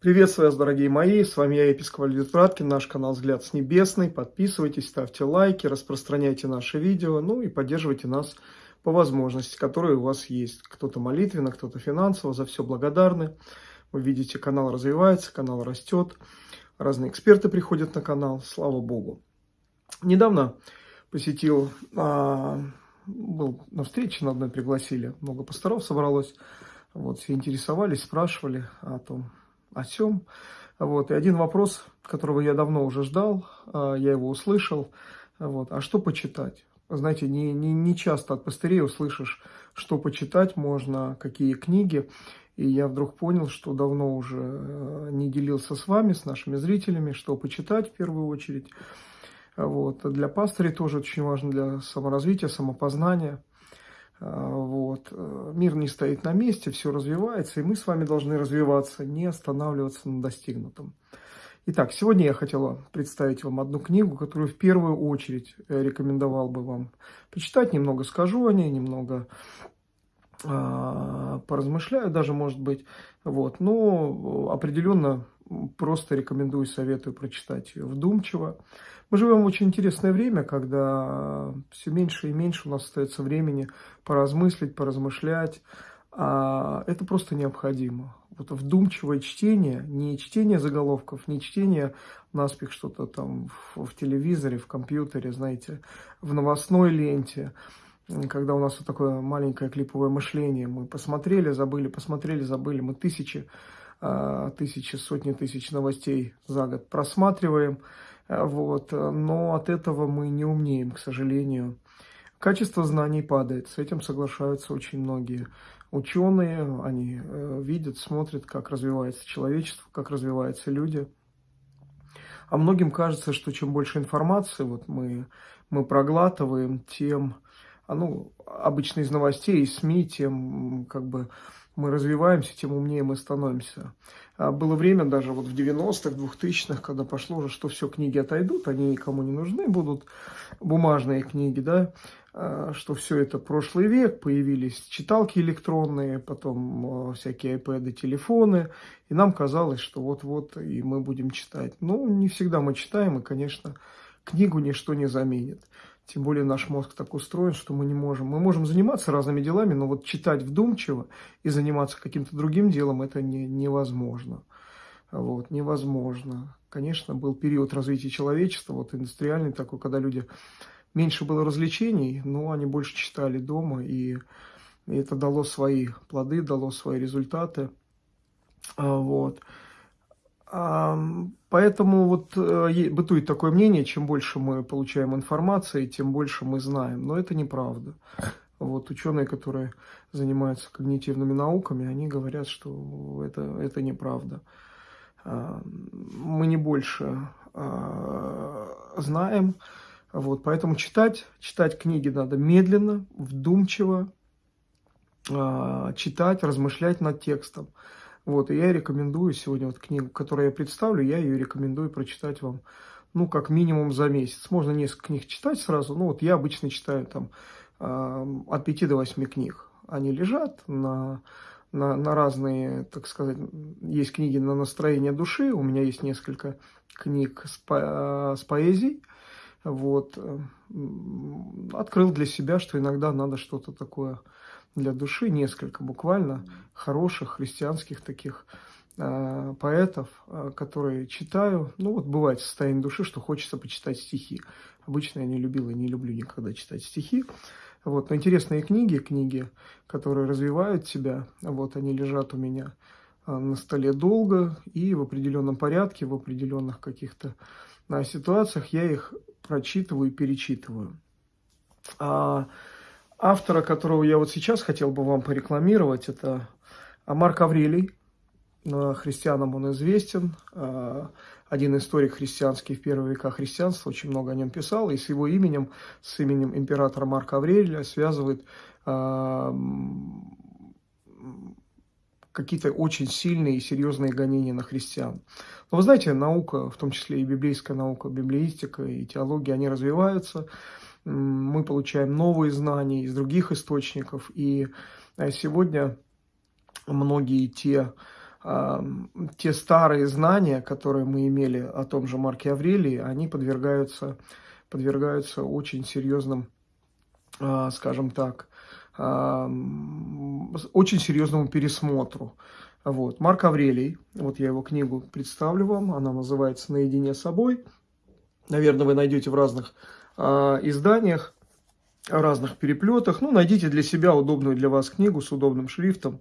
Приветствую вас, дорогие мои, с вами я, епископ Альвит Праткин, наш канал «Взгляд с небесный». Подписывайтесь, ставьте лайки, распространяйте наши видео, ну и поддерживайте нас по возможности, которые у вас есть. Кто-то молитвенно, кто-то финансово, за все благодарны. Вы видите, канал развивается, канал растет, разные эксперты приходят на канал, слава Богу. Недавно посетил, а, был на встрече, на одной пригласили, много пасторов собралось, вот, все интересовались, спрашивали о том, о чем. Вот. И один вопрос, которого я давно уже ждал, а, я его услышал. Вот. А что почитать? Знаете, не, не, не часто от пастырей услышишь, что почитать можно, какие книги. И я вдруг понял, что давно уже э, не делился с вами, с нашими зрителями, что почитать в первую очередь. Вот. Для пастырей тоже очень важно для саморазвития, самопознания. А, вот. Э, мир не стоит на месте, все развивается, и мы с вами должны развиваться, не останавливаться на достигнутом. Итак, сегодня я хотела представить вам одну книгу, которую в первую очередь э, рекомендовал бы вам почитать. Немного скажу о ней, немного э, поразмышляю даже, может быть. Вот. Но определенно просто рекомендую, советую прочитать ее вдумчиво. Мы живем в очень интересное время, когда все меньше и меньше у нас остается времени поразмыслить, поразмышлять. А это просто необходимо. Вот вдумчивое чтение, не чтение заголовков, не чтение наспех что-то там в, в телевизоре, в компьютере, знаете, в новостной ленте, когда у нас вот такое маленькое клиповое мышление. Мы посмотрели, забыли, посмотрели, забыли. Мы тысячи, тысячи, сотни тысяч новостей за год просматриваем. Вот. Но от этого мы не умнеем, к сожалению. Качество знаний падает, с этим соглашаются очень многие ученые. Они э, видят, смотрят, как развивается человечество, как развиваются люди. А многим кажется, что чем больше информации вот мы, мы проглатываем, тем, а, ну, обычно из новостей, из СМИ, тем как бы мы развиваемся, тем умнее мы становимся. А было время даже вот в 90-х, 2000-х, когда пошло уже, что все, книги отойдут, они никому не нужны будут, бумажные книги, да, а, что все это прошлый век, появились читалки электронные, потом а, всякие iPad, телефоны, и нам казалось, что вот-вот и мы будем читать. Ну, не всегда мы читаем, и, конечно, книгу ничто не заменит. Тем более наш мозг так устроен, что мы не можем. Мы можем заниматься разными делами, но вот читать вдумчиво и заниматься каким-то другим делом это не, невозможно. Вот, невозможно. Конечно, был период развития человечества, вот индустриальный такой, когда люди меньше было развлечений, но они больше читали дома, и, это дало свои плоды, дало свои результаты. А, вот. Поэтому вот э, бытует такое мнение, чем больше мы получаем информации, тем больше мы знаем. Но это неправда. Вот ученые, которые занимаются когнитивными науками, они говорят, что это, это неправда. Мы не больше а, знаем. Вот, поэтому читать, читать книги надо медленно, вдумчиво, а, читать, размышлять над текстом. Вот, и я рекомендую сегодня вот книгу, которую я представлю, я ее рекомендую прочитать вам, ну, как минимум за месяц. Можно несколько книг читать сразу, ну, вот я обычно читаю там э, от 5 до 8 книг. Они лежат на, на, на разные, так сказать, есть книги на настроение души, у меня есть несколько книг с, по, с поэзией, вот, открыл для себя, что иногда надо что-то такое для души несколько буквально хороших христианских таких э, поэтов, э, которые читаю. Ну вот бывает состояние души, что хочется почитать стихи. Обычно я не любил и не люблю никогда читать стихи. Вот, но интересные книги, книги, которые развивают тебя, вот они лежат у меня э, на столе долго и в определенном порядке, в определенных каких-то ситуациях я их прочитываю и перечитываю. А Автора, которого я вот сейчас хотел бы вам порекламировать, это Марк Аврелий. Христианам он известен. А, один историк христианский в первые века христианства, очень много о нем писал. И с его именем, с именем императора Марка Аврелия связывает а, какие-то очень сильные и серьезные гонения на христиан. Но вы знаете, наука, в том числе и библейская наука, библеистика и теология, они развиваются мы получаем новые знания из других источников. И э, сегодня многие те те старые знания, которые мы имели о том же Марке Аврелии, они подвергаются, подвергаются очень серьезным, а, скажем так, очень серьезному пересмотру. Вот. Марк Аврелий, вот я его книгу представлю вам, она называется «Наедине с собой». Наверное, вы найдете в разных э, изданиях, разных переплетах. Ну, найдите для себя удобную для вас книгу с удобным шрифтом,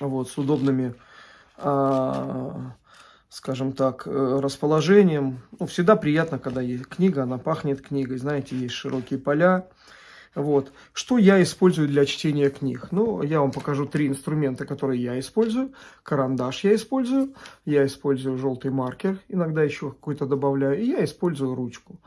вот, с удобными, э, скажем так, э, расположением. Ну, всегда приятно, когда есть книга, она пахнет книгой, знаете, есть широкие поля, вот. Что я использую для чтения книг? Ну, я вам покажу три инструмента, которые я использую. Карандаш я использую, я использую желтый маркер, иногда еще какой-то добавляю, и я использую ручку.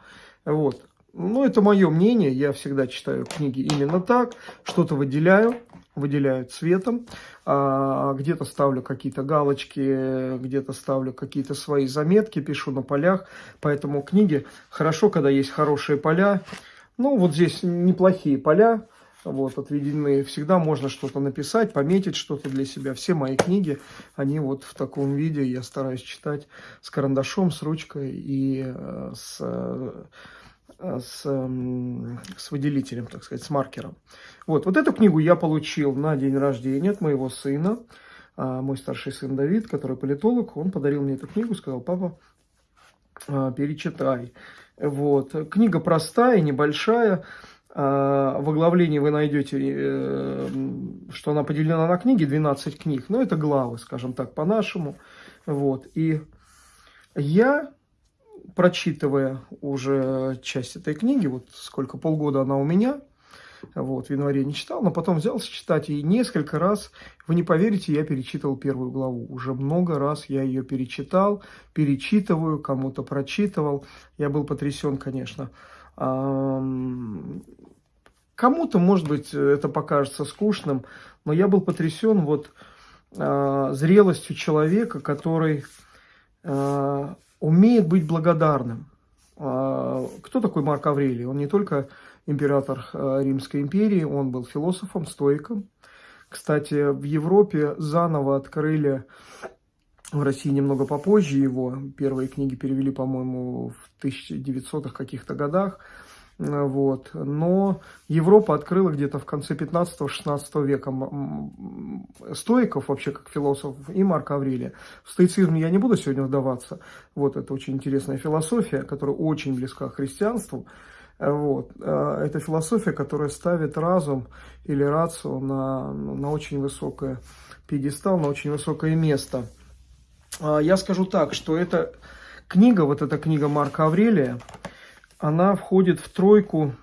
Вот. Ну, это мое мнение, я всегда читаю книги именно так, что-то выделяю, выделяю цветом, а, где-то ставлю какие-то галочки, где-то ставлю какие-то свои заметки, пишу на полях, поэтому книги хорошо, когда есть хорошие поля, ну, вот здесь неплохие поля, вот, отведены. Всегда можно что-то написать, пометить что-то для себя. Все мои книги, они вот в таком виде. Я стараюсь читать с карандашом, с ручкой и э, с, э, с, э, с выделителем, так сказать, с маркером. Вот, вот эту книгу я получил на день рождения от моего сына. А, мой старший сын Давид, который политолог, он подарил мне эту книгу, сказал, папа, а, перечитай. Вот. Книга простая, небольшая. А, в оглавлении вы найдете, э, что она поделена на книги, 12 книг. Но это главы, скажем так, по-нашему. Вот. И я, прочитывая уже часть этой книги, вот сколько, полгода она у меня, вот, в январе не читал, но потом взялся читать, и несколько раз, вы не поверите, я перечитывал первую главу. Уже много раз я ее перечитал, перечитываю, кому-то прочитывал. Я был потрясен, конечно. Кому-то, может быть, это покажется скучным, но я был потрясен вот а, зрелостью человека, который а, умеет быть благодарным. А, кто такой Марк Аврелий? Он не только император э, Римской империи, он был философом, стоиком. Кстати, в Европе заново открыли, в России немного попозже его, первые книги перевели, по-моему, в 1900-х каких-то годах, вот. Но Европа открыла где-то в конце 15-16 века стоиков, вообще как философов, и Марка Аврелия. В стоицизм я не буду сегодня вдаваться. Вот это очень интересная философия, которая очень близка к христианству. Вот. А, это философия, которая ставит разум или рацию на, на очень высокое пьедестал, на очень высокое место. А, я скажу так, что эта книга, вот эта книга Марка Аврелия, она входит в тройку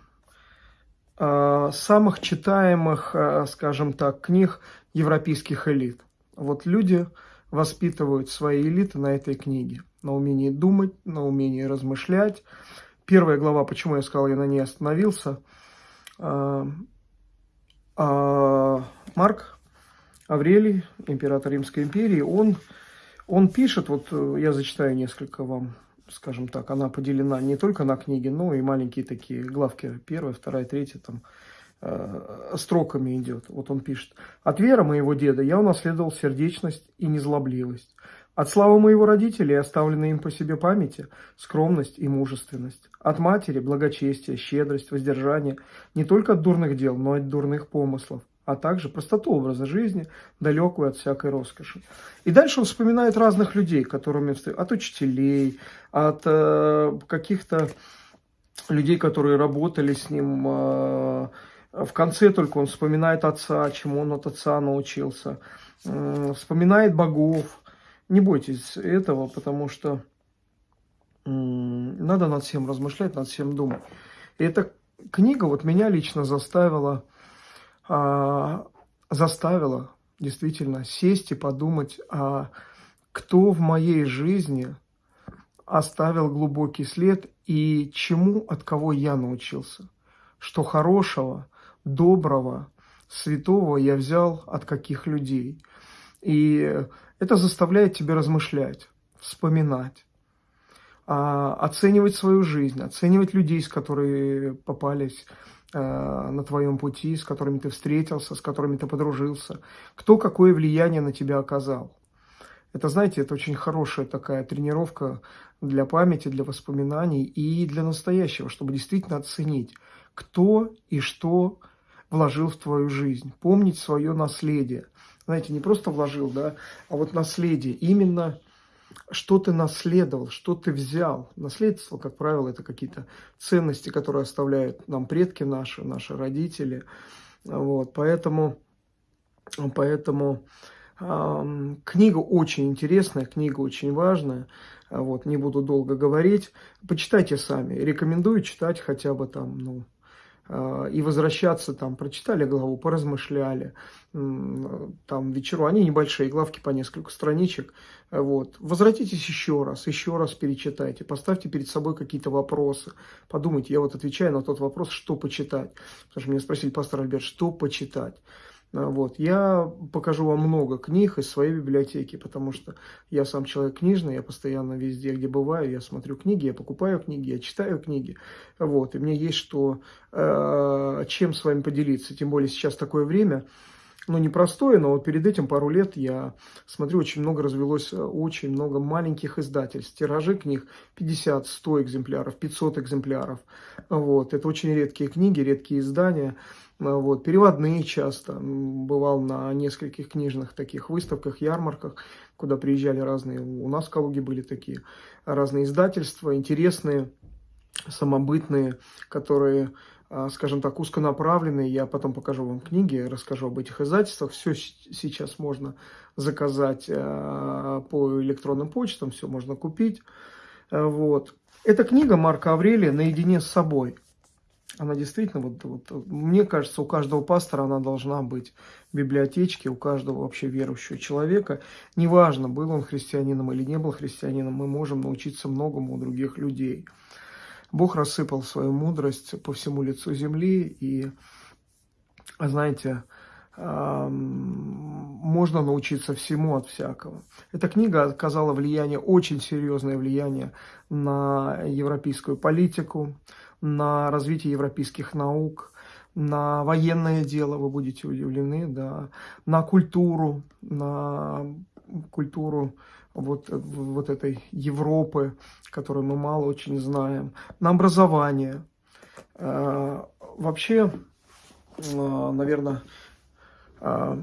а, самых читаемых, скажем так, книг европейских элит. Вот люди воспитывают свои элиты на этой книге, на умении думать, на умении размышлять, Первая глава, почему я сказал, я на ней остановился. А, а, Марк Аврелий, император Римской империи, он, он пишет, вот я зачитаю несколько вам, скажем так, она поделена не только на книги, но и маленькие такие главки, первая, вторая, третья, там, э, строками идет. Вот он пишет. «От веры моего деда я унаследовал сердечность и незлобливость. От славы моего родителей, оставленной им по себе памяти, скромность и мужественность. От матери благочестие, щедрость, воздержание, не только от дурных дел, но и от дурных помыслов, а также простоту образа жизни, далекую от всякой роскоши. И дальше он вспоминает разных людей, которыми от учителей, от э, каких-то людей, которые работали с ним. Э, в конце только он вспоминает отца, чему он от отца научился. Э, вспоминает богов, не бойтесь этого, потому что надо над всем размышлять, над всем думать. И эта книга вот меня лично заставила, а, заставила действительно сесть и подумать, а кто в моей жизни оставил глубокий след и чему, от кого я научился. Что хорошего, доброго, святого я взял от каких людей. И это заставляет тебя размышлять, вспоминать, а, оценивать свою жизнь, оценивать людей, с которыми попались а, на твоем пути, с которыми ты встретился, с которыми ты подружился, кто какое влияние на тебя оказал. Это, знаете, это очень хорошая такая тренировка для памяти, для воспоминаний и для настоящего, чтобы действительно оценить, кто и что вложил в твою жизнь. Помнить свое наследие. Знаете, не просто вложил, да, а вот наследие. Именно что ты наследовал, что ты взял. Наследство, как правило, это какие-то ценности, которые оставляют нам предки наши, наши родители. Вот, поэтому, поэтому э, книга очень интересная, книга очень важная. Вот, не буду долго говорить. Почитайте сами. Рекомендую читать хотя бы там, ну, и возвращаться там, прочитали главу, поразмышляли, там вечеру, они небольшие, главки по несколько страничек, вот, возвратитесь еще раз, еще раз перечитайте, поставьте перед собой какие-то вопросы, подумайте, я вот отвечаю на тот вопрос, что почитать, потому что меня спросили, пастор Альберт, что почитать, вот. Я покажу вам много книг из своей библиотеки, потому что я сам человек книжный, я постоянно везде, где бываю, я смотрю книги, я покупаю книги, я читаю книги. Вот. И мне есть что, э, чем с вами поделиться. Тем более сейчас такое время, ну, непростое, но вот перед этим пару лет я смотрю, очень много развелось, очень много маленьких издательств. Тиражи книг 50-100 экземпляров, 500 экземпляров. Вот. Это очень редкие книги, редкие издания. Вот. Переводные часто. Бывал на нескольких книжных таких выставках, ярмарках, куда приезжали разные, у нас в Калуге были такие разные издательства, интересные, самобытные, которые а, скажем так, узконаправленные. Я потом покажу вам книги, расскажу об этих издательствах. Все сейчас можно заказать а, по электронным почтам, все можно купить. А, вот. Эта книга Марка Аврелия «Наедине с собой». Она действительно, вот, вот, мне кажется, у каждого пастора она должна быть в библиотечке, у каждого вообще верующего человека. Неважно, был он христианином или не был христианином, мы можем научиться многому у других людей. Бог рассыпал свою мудрость по всему лицу земли, и, знаете, можно научиться всему от всякого. Эта книга оказала влияние, очень серьезное влияние на европейскую политику, на развитие европейских наук, на военное дело, вы будете удивлены, да, на культуру, на культуру вот, вот этой Европы, которую мы мало очень знаем, на образование. Э, вообще, э, наверное, э,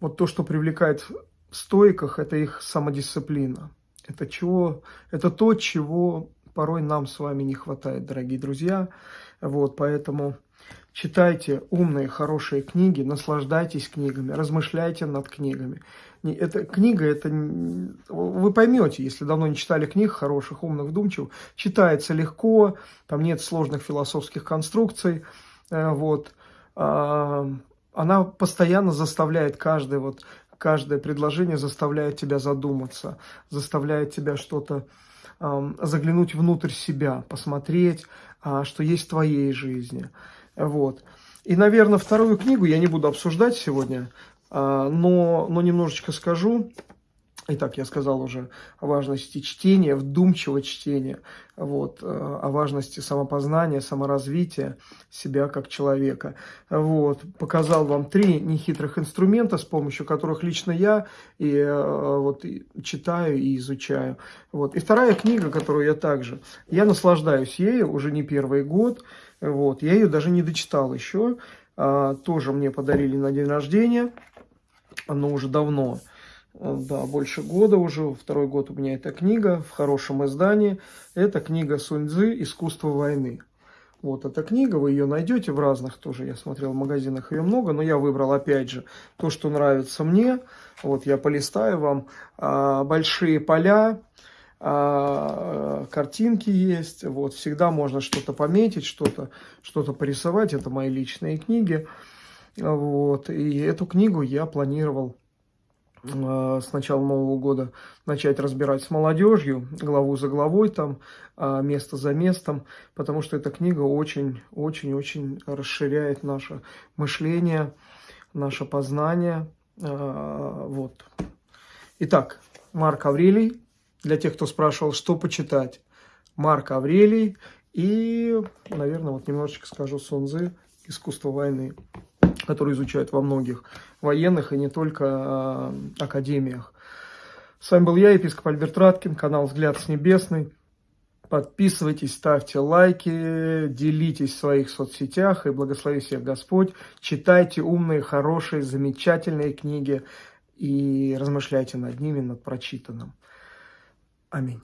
вот то, что привлекает в стойках, это их самодисциплина. Это, чего, это то, чего порой нам с вами не хватает, дорогие друзья. Вот, поэтому читайте умные, хорошие книги, наслаждайтесь книгами, размышляйте над книгами. Эта книга, это вы поймете, если давно не читали книг хороших, умных, вдумчивых, читается легко, там нет сложных философских конструкций, э, вот. А, она постоянно заставляет каждое, вот, каждое предложение заставляет тебя задуматься, заставляет тебя что-то заглянуть внутрь себя, посмотреть, а, что есть в твоей жизни. Вот. И, наверное, вторую книгу я не буду обсуждать сегодня, а, но, но немножечко скажу. Итак, я сказал уже о важности чтения, вдумчивого чтения, вот, э, о важности самопознания, саморазвития себя как человека. Вот, показал вам три нехитрых инструмента, с помощью которых лично я и, э, вот, и читаю и изучаю. Вот. И вторая книга, которую я также, я наслаждаюсь ею уже не первый год, вот, я ее даже не дочитал еще, а, тоже мне подарили на день рождения, но уже давно. Э, да, больше года уже, второй год у меня эта книга в хорошем издании. Это книга Суньцзы «Искусство войны». Вот эта книга, вы ее найдете в разных тоже, я смотрел в магазинах ее много, но я выбрал опять же то, что нравится мне. Вот я полистаю вам а, большие поля, а, картинки есть, вот всегда можно что-то пометить, что-то что, -то, порисовать, это мои личные книги. Вот, и эту книгу я планировал с начала Нового года начать разбирать с молодежью, главу за главой, там, а, место за местом, потому что эта книга очень-очень-очень расширяет наше мышление, наше познание. Э, вот. Итак, Марк Аврелий, для тех, кто спрашивал, что почитать. Марк Аврелий и, наверное, вот немножечко скажу Сунзы «Искусство войны» который изучают во многих военных и не только э, академиях. С вами был я, епископ Альберт Раткин, канал «Взгляд с небесный». Подписывайтесь, ставьте лайки, делитесь в своих соцсетях и благослови всех Господь. Читайте умные, хорошие, замечательные книги и размышляйте над ними, над прочитанным. Аминь.